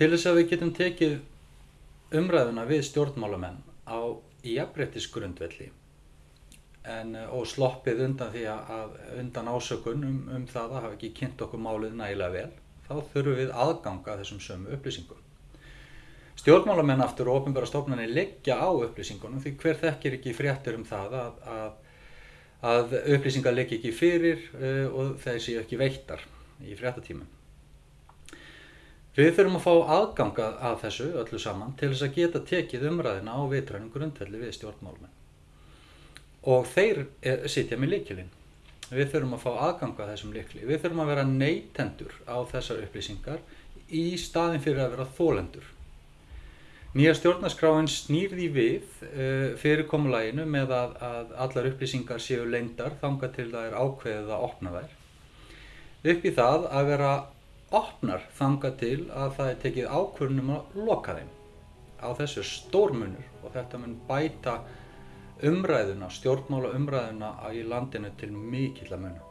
Til þess að við getum tekið umræðuna við stjórnmálamenn á jafnbrettisgrundvelli en, eh, og sloppið undan því að, undan ásökun um, um það að hafa ekki kynnt okkur málið nægilega vel, þá þurfum við aðganga þessum sömu upplýsingum. Stjórnmálamenn aftur og ofinbæra stofnarnir leggja á upplýsingunum því hver þekkir ekki fréttir um það að, að, að upplýsingar leggja ekki fyrir uh, og þeir séu ekki veittar í fréttatímum. Við þurfum að fá aðganga að þessu öllu saman til þess að geta tekið umræðina á vitrænum grundvelli við stjórnmálmenn. Og þeir er, sitja með líkilinn. Við þurfum að fá aðganga að þessum líkli. Við þurfum að vera neytendur á þessar upplýsingar í staðin fyrir að vera þólendur. Nýja stjórnaskráin snýrði við uh, fyrirkomulæginu með að, að allar upplýsingar séu leindar þanga til það er ákveðið að opna þær. Upp í það að vera opnar þanga til að það er tekið ákvörnum að loka þeim. Á þessu stórmunur og þetta mun bæta umræðuna, stjórnmála umræðuna í landinu til mikill að muna.